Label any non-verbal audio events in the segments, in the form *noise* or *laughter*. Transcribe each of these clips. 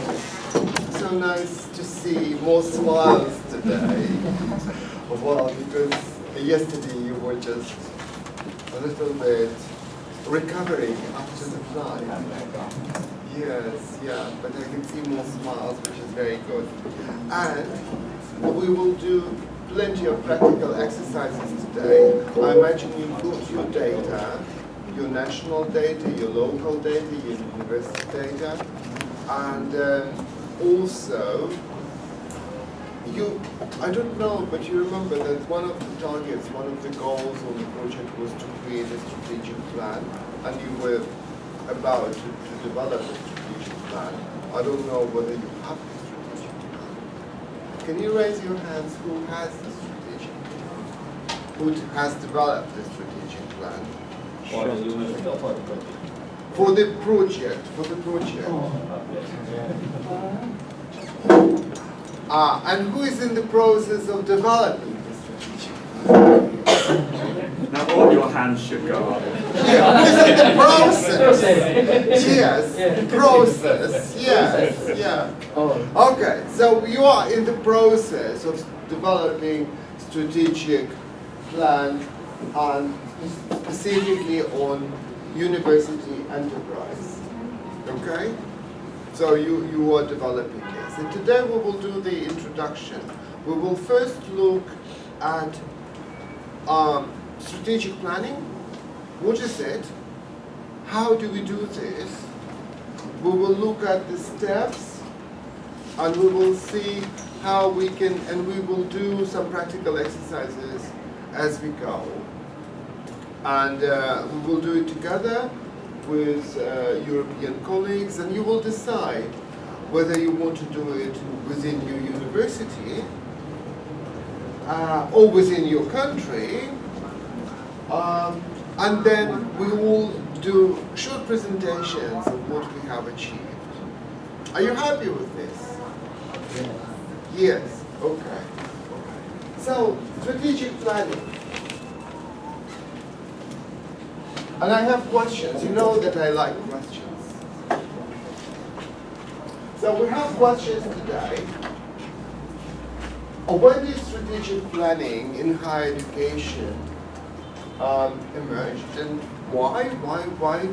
morning. So nice to see more smiles today. well, because yesterday you were just a little bit recovering after the flight. Oh yes, yeah, but I can see more smiles, which is very good. And we will do plenty of practical exercises today. I imagine you put your data, your national data, your local data, your university data, and um, also you, I don't know, but you remember that one of the targets, one of the goals of the project was to create a strategic plan, and you were about to, to develop a strategic plan. I don't know whether you have the strategic plan. Can you raise your hands who has the strategic plan? Who has developed the strategic plan? Or for the project? For the project, for the project. Ah, and who is in the process of developing the strategic plan? Now all your hands should go up. Yeah, who is in the process? *laughs* Yes, process, yes, yeah. Oh, Okay, so you are in the process of developing strategic plan and specifically on university enterprise. Okay? So you, you are developing this. And today we will do the introduction. We will first look at um, strategic planning. What is it? How do we do this? We will look at the steps and we will see how we can, and we will do some practical exercises as we go. And uh, we will do it together with uh, European colleagues, and you will decide whether you want to do it within your university uh, or within your country. Um, and then we will do short presentations of what we have achieved. Are you happy with this? Yes, okay. So, strategic planning. And I have questions. You know that I like questions. So we have questions today. When did strategic planning in higher education um, emerged and why? Why, why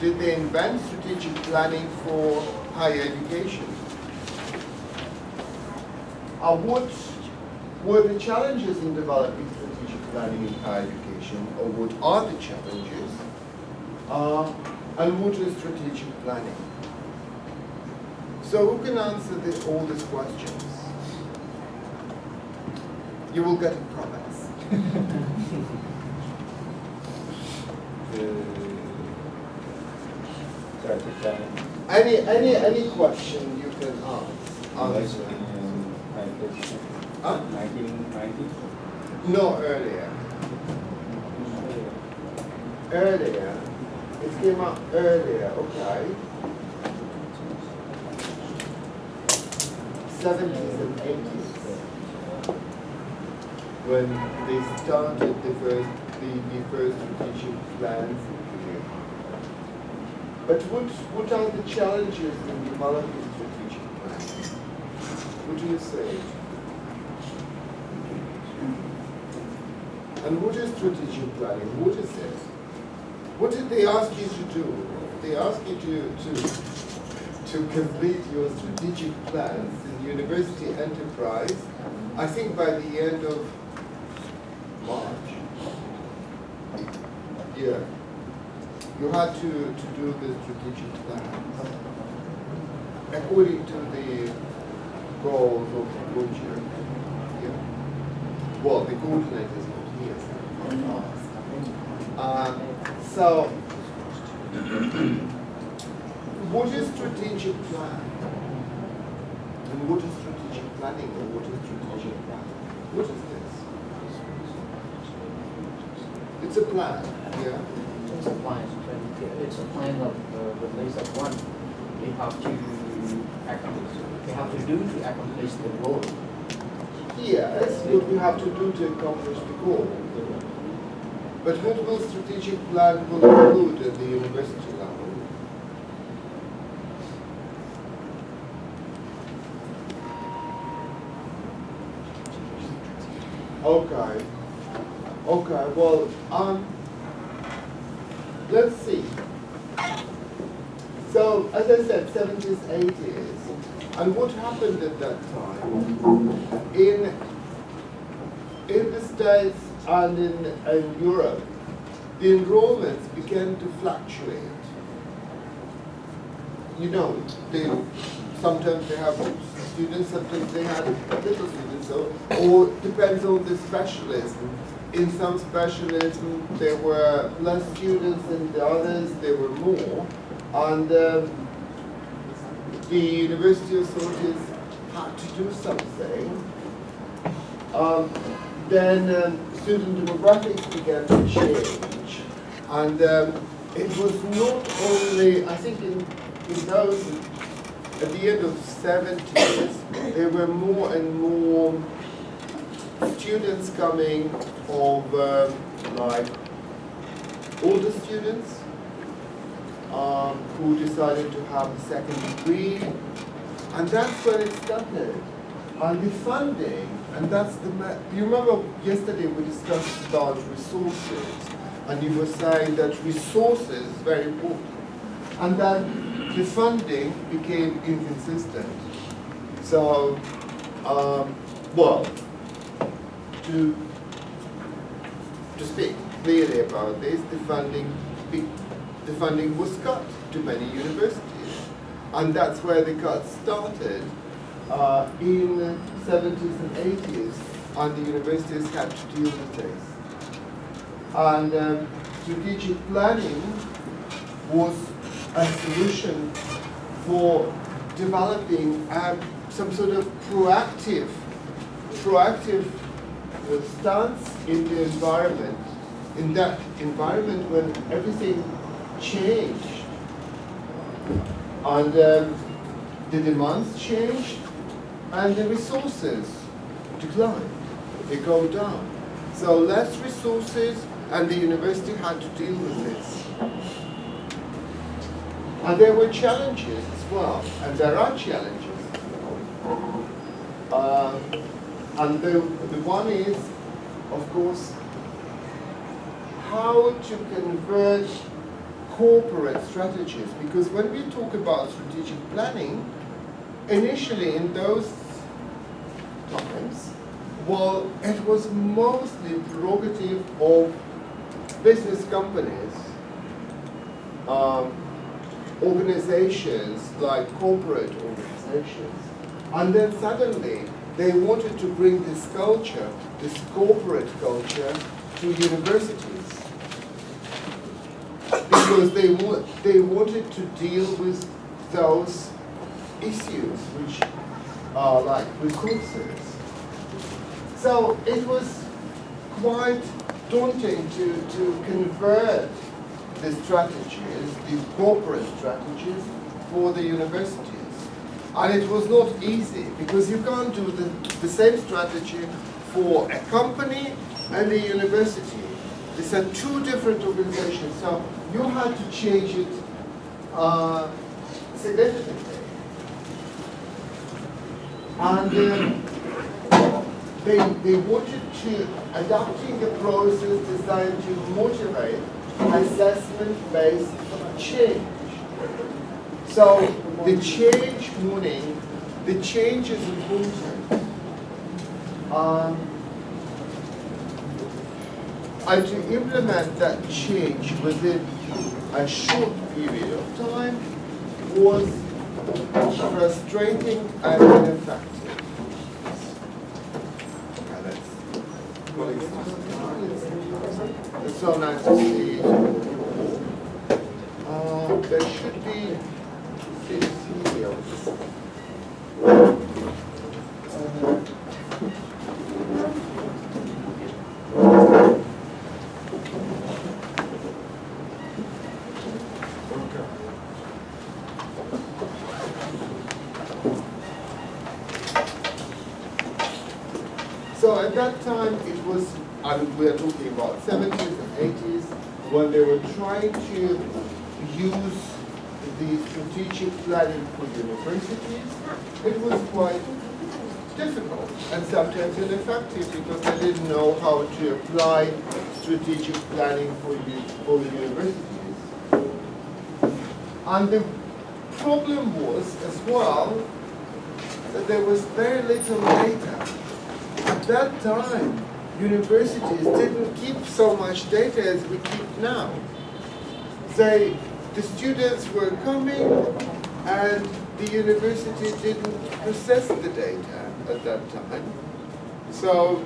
did they invent strategic planning for higher education? Uh, what were the challenges in developing strategic planning in higher education, or what are the challenges? Uh, and what is strategic planning? So who can answer this, all these questions? You will get a promise. Any, any, any question you can ask. answer. Huh? Nineteen ninety? No, earlier. Earlier. It came out earlier, okay. 70s and 80s. When they started the first, the, the first strategic plans. But what, what are the challenges in developing strategic plans? What do you say? And what is strategic planning? What is it? What did they ask you to do? They asked you to, to, to complete your strategic plans in university enterprise, I think by the end of March. Yeah. You had to, to do the strategic plan according to the goals of the project. Yeah. Well, the coordinators not here. Uh, so, *clears throat* what is strategic plan? And what is strategic planning or what is strategic plan? What is this? It's a plan, yeah? it's a plan, it's a plan of uh, the list of one. We have to accomplish, we have to do to accomplish the goal. Yes, what we have to do to accomplish the goal. But what will strategic plan will include at the university level? Okay. Okay, well, um, let's see. So, as I said, 70s, 80s. And what happened at that time? And in, in Europe, the enrollments began to fluctuate. You know, they, sometimes they have students, sometimes they have little students, so, or depends on the specialism. In some specialism, there were less students, in the others, there were more. And um, the university authorities had to do something. Um, then um, student demographics began to change. And um, it was not only, I think in, in those, at the end of 70s, there were more and more students coming of um, like older students um, who decided to have a second degree. And that's when it started. And the funding, and that's the, you remember yesterday we discussed about resources, and you were saying that resources is very important. And then the funding became inconsistent. So, um, well, to, to speak clearly about this, the funding, the funding was cut to many universities. And that's where the cuts started uh, in the 70s and 80s, and the universities had to deal with this. And um, strategic planning was a solution for developing um, some sort of proactive, proactive stance in the environment, in that environment when everything changed. And um, the demands changed and the resources declined. They go down. So less resources and the university had to deal with this. And there were challenges as well, and there are challenges. Um, and the, the one is, of course, how to convert corporate strategies. Because when we talk about strategic planning, initially in those times, well, it was mostly prerogative of business companies, um, organizations like corporate organizations. And then suddenly they wanted to bring this culture, this corporate culture, to universities. Because they, wa- they wanted to deal with those issues which are like resources. So it was quite daunting to, to convert the strategies, the corporate strategies, for the universities. And it was not easy because you can't do the, the same strategy for a company and a university. These are two different organizations, so you had to change it uh, significantly. And um, they, they wanted to adopting a process designed to motivate assessment-based change. So the change meaning, the change is important. Um, and to implement that change within a short period of time was frustrating and ineffective. It's so nice to see. Uh, there should be videos. Okay. So at that time, it was, I mean, we are talking about 70s and 80s, when they were trying to use the strategic planning for universities. It was quite difficult and sometimes ineffective because they didn't know how to apply strategic planning for, for universities. And the problem was as well that there was very little data. At that time, universities didn't keep so much data as we keep now. They, the students were coming and the university didn't process the data at that time. So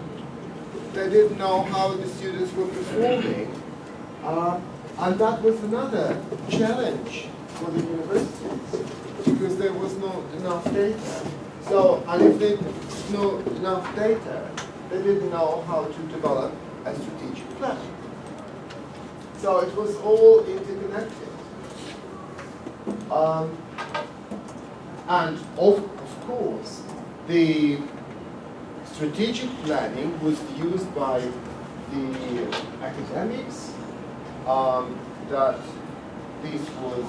they didn't know how the students were performing. Uh, and that was another challenge for the universities because there was not enough data. So, and if they know enough data, they didn't know how to develop a strategic plan. So it was all interconnected. Um, and of, of course, the strategic planning was used by the academics um, that this was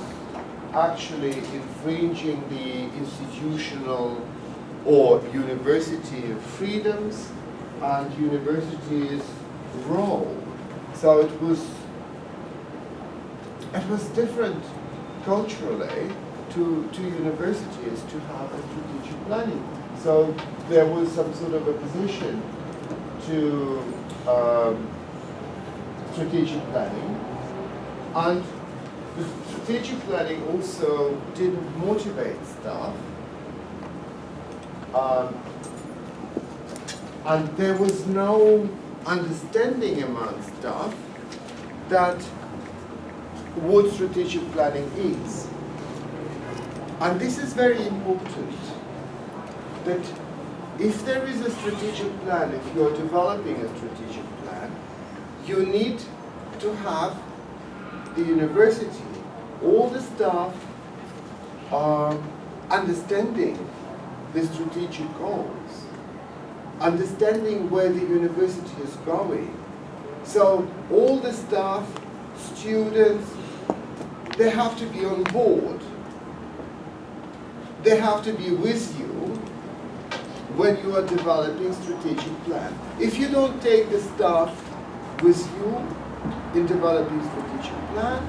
actually infringing the institutional or university freedoms and universities' role. So it was it was different culturally to, to universities to have a strategic planning. So there was some sort of opposition to um, strategic planning. And the strategic planning also didn't motivate staff. Um, and there was no understanding among staff that what strategic planning is. And this is very important, that if there is a strategic plan, if you're developing a strategic plan, you need to have the university, all the staff are understanding the strategic goals, understanding where the university is going. So all the staff, students, they have to be on board. They have to be with you when you are developing strategic plan. If you don't take the staff with you in developing strategic plan,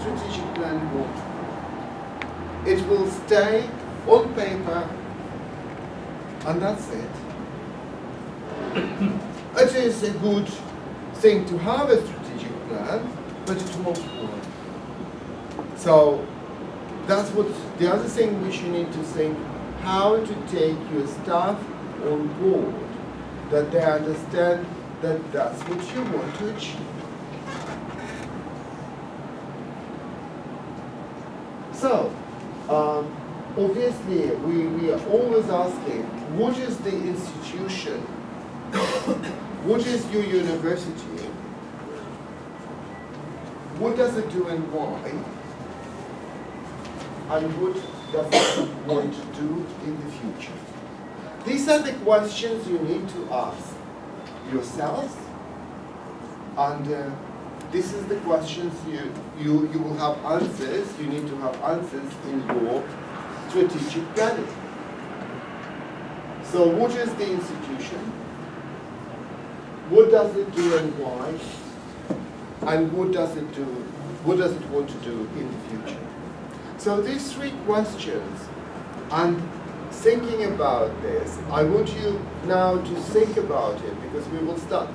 strategic plan won't. It will stay on paper and that's it. *coughs* it is a good thing to have a strategic plan, but it won't work. So that's what the other thing which you need to think how to take your staff on board, that they understand that that's what you want to achieve. So, obviously, we, we are always asking, what is the institution? *coughs* what is your university? What does it do and why? And what does it want to do in the future? These are the questions you need to ask yourselves, and uh, this is the questions you, you, you will have answers, you need to have answers in your strategic planning. So what is the institution? What does it do and why? And what does it do, what does it want to do in the future? So these three questions, and thinking about this, I want you now to think about it because we will start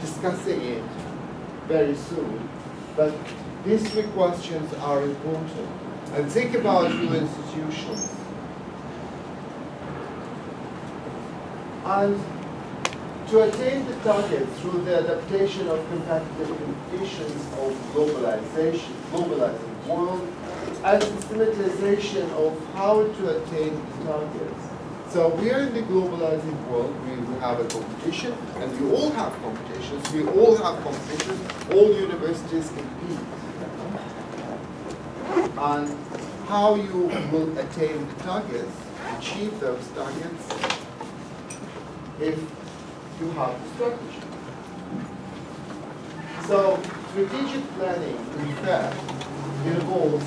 discussing it very soon. But these three questions are important. And think about your institutions. And to attain the target through the adaptation of competitive conditions of globalization, globalizing world, and systematization of how to attain the targets. So we are in the globalizing world, we, we have a competition, and we all have competitions, we all have competitions, all universities compete. And how you will attain the targets, achieve those targets, if you have the strategy. So strategic planning, in fact, involves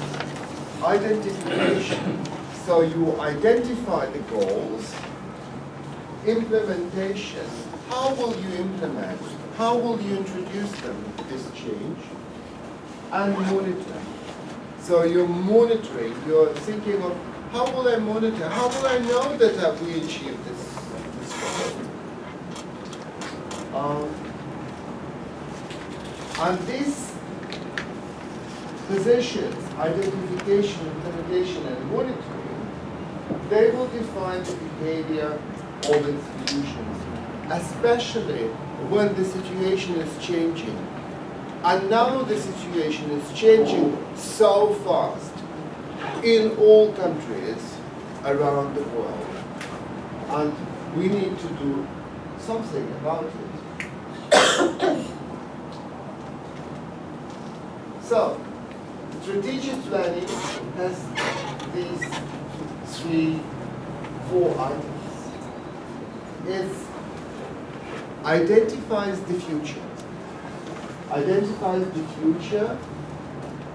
identification. So you identify the goals implementation, how will you implement? How will you introduce them, this change? And monitoring. So you're monitoring, you're thinking of how will I monitor? How will I know that uh, we achieved this, this goal? Um, and these positions, identification, implementation, and monitoring, they will define the behavior of institutions, especially when the situation is changing. And now the situation is changing so fast in all countries around the world. And we need to do something about it. *coughs* so, strategic planning has these three, four items. It identifies the future. Identifies the future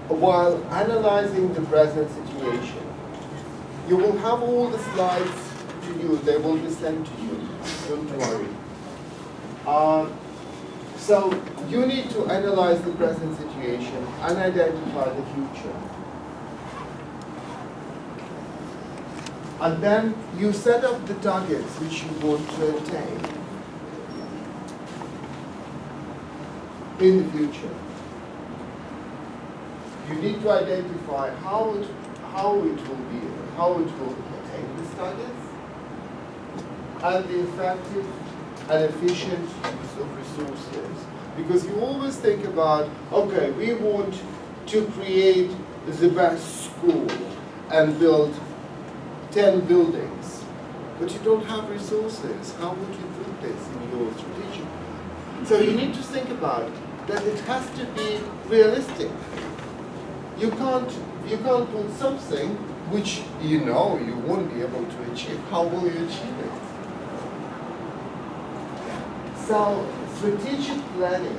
while analyzing the present situation. You will have all the slides to you, they will be sent to you, don't worry. Uh, so you need to analyze the present situation and identify the future. And then you set up the targets which you want to attain in the future. You need to identify how it, how it will be, how it will attain these targets, and the effective and efficient use of resources. Because you always think about, okay, we want to create the best school and build 10 buildings, but you don't have resources. How would you do this in your strategic plan? So you need to think about that it has to be realistic. You can't, you can't put something which you know you won't be able to achieve. How will you achieve it? So strategic planning,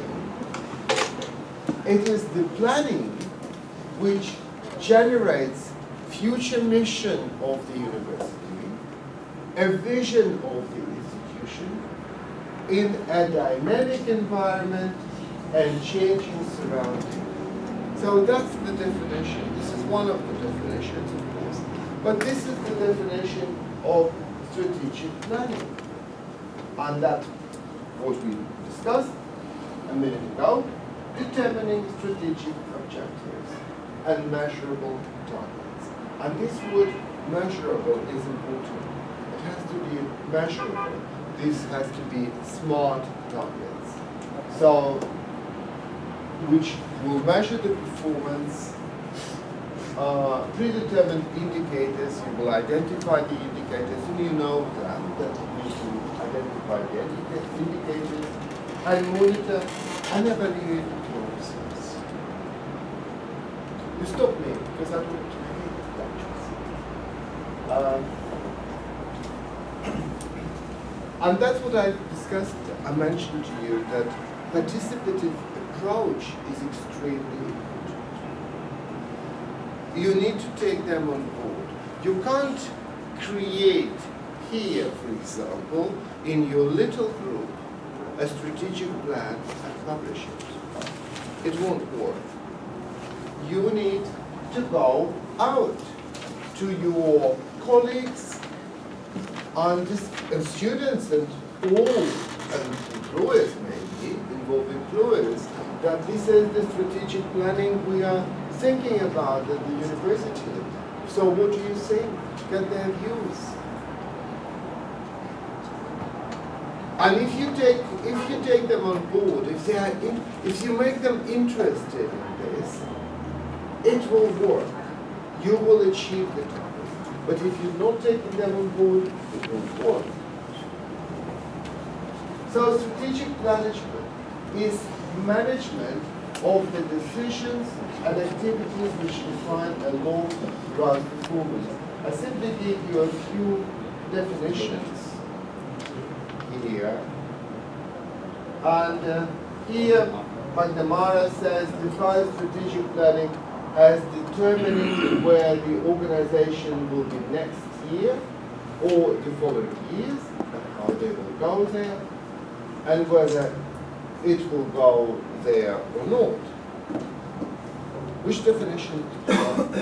it is the planning which generates future mission of the university, a vision of the institution in a dynamic environment and changing surroundings. So that's the definition. This is one of the definitions, of course. But this is the definition of strategic planning. And that's what we discussed a minute ago, determining strategic objectives and measurable targets. And this word measurable is important. It has to be measurable. This has to be smart targets. So, which will measure the performance, uh, predetermined indicators, you will identify the indicators, and you know that, that you need to identify the indica- indicators, and monitor and evaluate the process. You stop me, because I don't want to make lectures. Um, *clears throat* and that's what I discussed, I mentioned to you, that participative approach is extremely important. You need to take them on board. You can't create here, for example, in your little group, a strategic plan and publish it. It won't work. You need to go out to your colleagues and, and students and all and employers maybe, involve employers, that this is the strategic planning we are thinking about at the university. So what do you think? Get their views. And if you take if you take them on board, if they are in, if you make them interested in this, it will work. You will achieve the target. But if you're not taking them on board, it won't work. So strategic management is management of the decisions and activities which define a long-run performance. I simply give you a few definitions here. And uh, here, McNamara says, define strategic planning as determining *clears throat* where the organization will be next year or the following years, how they will go there, and whether it will go there or not. Which definition did you, did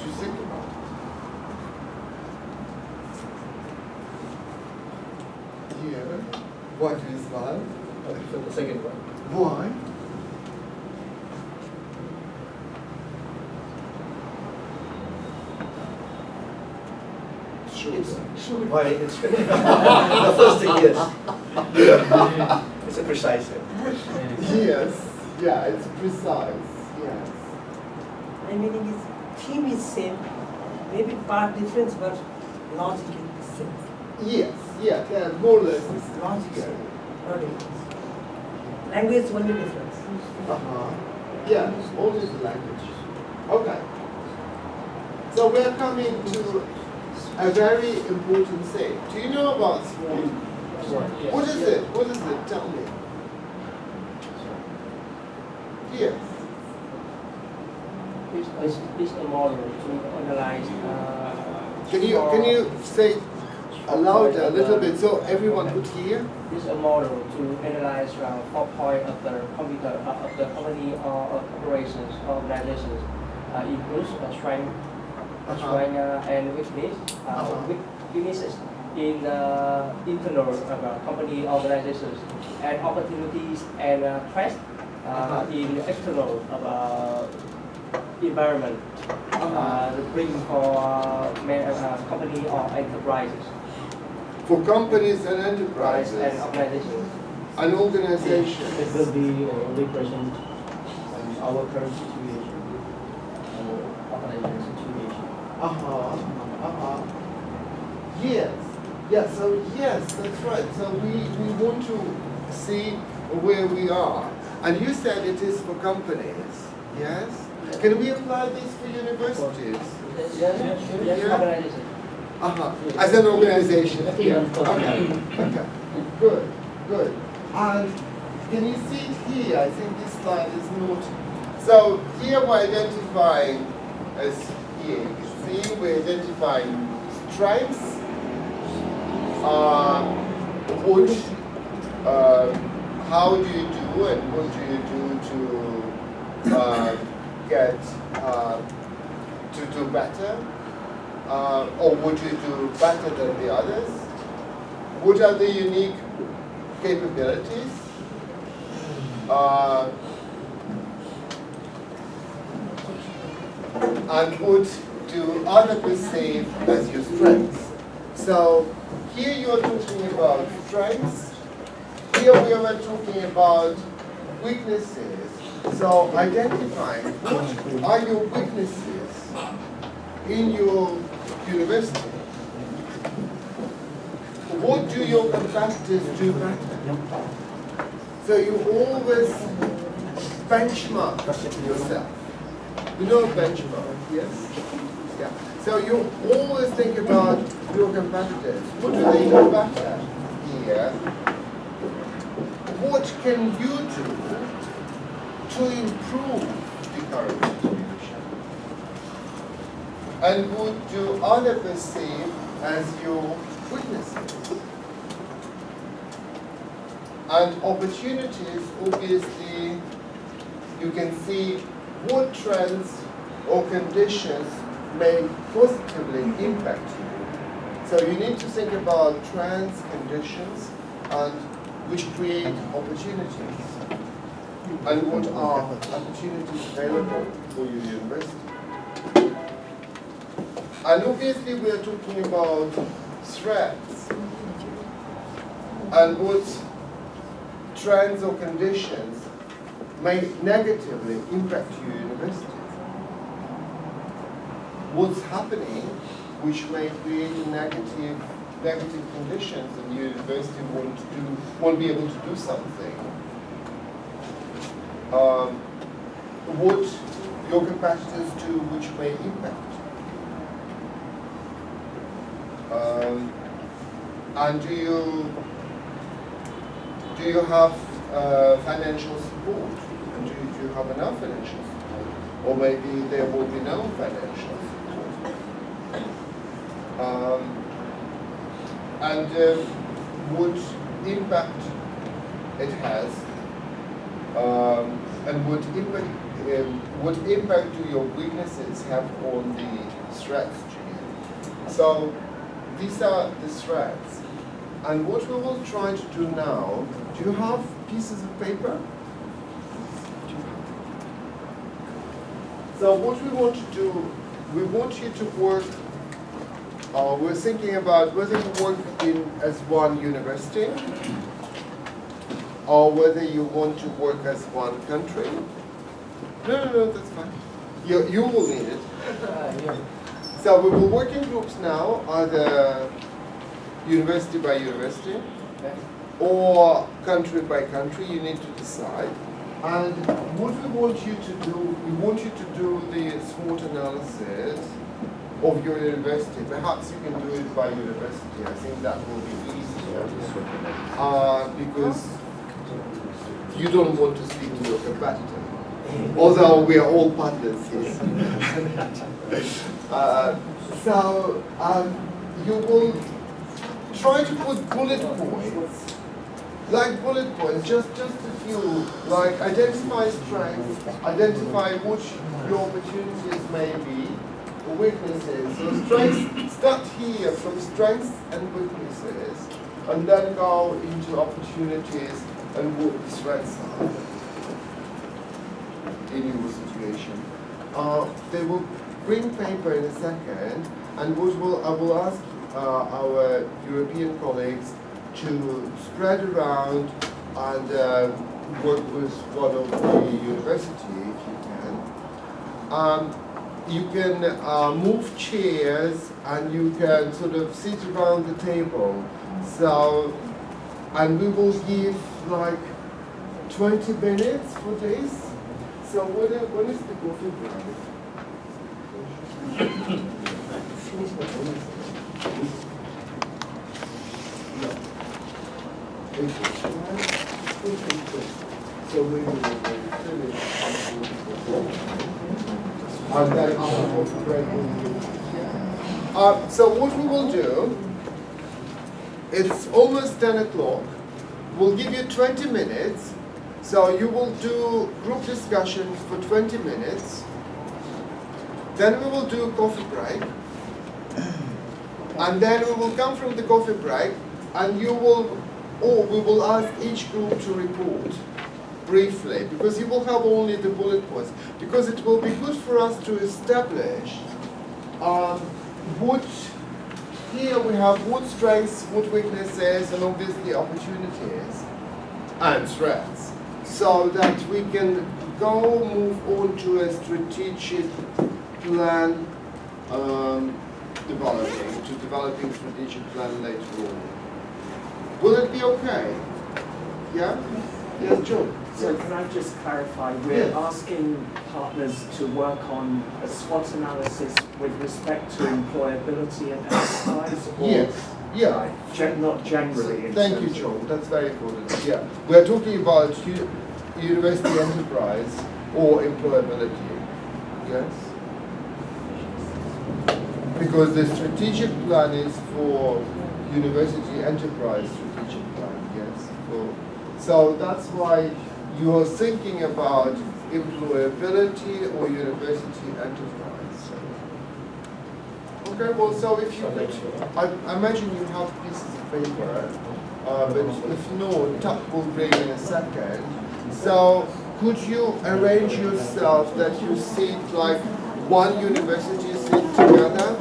you think about? Yeah. Why do you smile? For the second one. Why? Sure. It's, why, it's, *laughs* *laughs* the first thing, yes. *laughs* It's a precise thing. Yes, yeah, it's precise, yes. My meaning is theme is same, maybe part difference, but logic is the same. Yes, yeah, they're more or less the same. Logic is Yeah. same, not difference. Language only difference. Uh-huh. Yeah, only the language. Okay. So we are coming to a very important thing. Do you know about What is it? What is it? Tell me. Yes. It's, it's, a model to analyze. Uh, Can you can you say aloud a little bit so everyone could hear? It's a model to analyze uh, four point of the computer uh, of the company or uh, operations or organizations. Uh, includes uh, strength, strength uh, and weakness. Uh, Uh-huh. Weaknesses in uh, internal uh, company organizations and opportunities and uh, threats uh, in external uh, environment. Uh, to bring for uh, uh, company or enterprises, For companies and enterprises and organizations. and organizations. It will be uh, represent um, our current situation, our organization situation. Uh-huh, uh-huh. Yes, yeah, so yes, that's right. So we, we want to see where we are. And you said it is for companies, yes? Can we apply this for universities? Yes, yes, Yeah. organization. Uh-huh, as an organization, Okay, yeah, okay, okay, good, good. And can you see it here? I think this slide is not. So here we're identifying, as here you can see, we're identifying strengths, uh, uh, how do you do and what do you do to uh, get, uh, to do better? uh, or would you do better than the others? What are the unique capabilities? Uh, and what do others perceive as your strengths? So here you are talking about strengths. Here we are talking about weaknesses. So identifying what are your weaknesses in your university, what do your competitors do better? So you always benchmark yourself. You know benchmark, yes? Yeah. So you always think about your competitors. What do they do better here? What can you do to improve the current situation? and what do others perceive as your weaknesses? And opportunities, obviously, you can see what trends or conditions may positively impact you. So you need to think about trends, conditions, and which create opportunities. And what are opportunities available for your university? And obviously we are talking about threats and what trends or conditions may negatively impact your university. What's happening which may create negative negative conditions and the university won't do won't be able to do something. Um, what your competitors do which may impact um, and do you do you have uh, financial support? And do you, do you have enough financial support? Or maybe there will be no financial support. And um, what impact it has, um, and what impact um, what impact do your weaknesses have on the strategy? So these are the threats. And what we will try to do now, do you have pieces of paper? So what we want to do, we want you to work, uh, we're thinking about whether you work in as one university, or whether you want to work as one country. No, no, no, that's fine. You, you will need it. Uh, *laughs* yeah. So we will work in groups now, either university by university Okay. or country by country, you need to decide. And what we want you to do, we want you to do the SWOT analysis of your university. Perhaps you can do it by university. I think that will be easier. Uh, because you don't want to speak to your competitor. Although we are all partners here. *laughs* Uh, so um, you will try to put bullet points, like bullet points, just just a few, like identify strengths, identify which your opportunities may be, weaknesses. So strengths, start here from strengths and weaknesses, and then go into opportunities and what the strengths are in your situation. Uh, they will bring paper in a second, and what will, I will ask uh, our European colleagues to spread around and uh, work with one of the university if you can. Um, you can uh, move chairs and you can sort of sit around the table. So, and we will give like 20 minutes for this. So when, when is the coffee break? Finish the bonus. No. So we will finish. Uh, so what we will do, it's almost 10 o'clock. We'll give you 20 minutes. So you will do group discussions for 20 minutes. Then we will do a coffee break. And then we will come from the coffee break and you will, or we will ask each group to report briefly because you will have only the bullet points. Because it will be good for us to establish um, what, here we have what strengths, what weaknesses, and obviously opportunities and threats. So that we can go move on to a strategic plan um, developing, to developing strategic plan later on. Will it be okay? Yeah? Joe? So can I just clarify, we're Yeah. asking partners to work on a SWOT analysis with respect to employability and enterprise? Yes, yeah. gen- Not generally Thank you, Joe, that's very important, yeah. We're talking about u- university enterprise or employability, yes? Because the strategic plan is for university enterprise strategic plan, yes? For- So that's why you are thinking about employability or university enterprise. Okay, well, so if you could, I, I imagine you have pieces of paper, uh, but if not, Tuck will bring in a second. So could you arrange yourself that you sit like one university sit together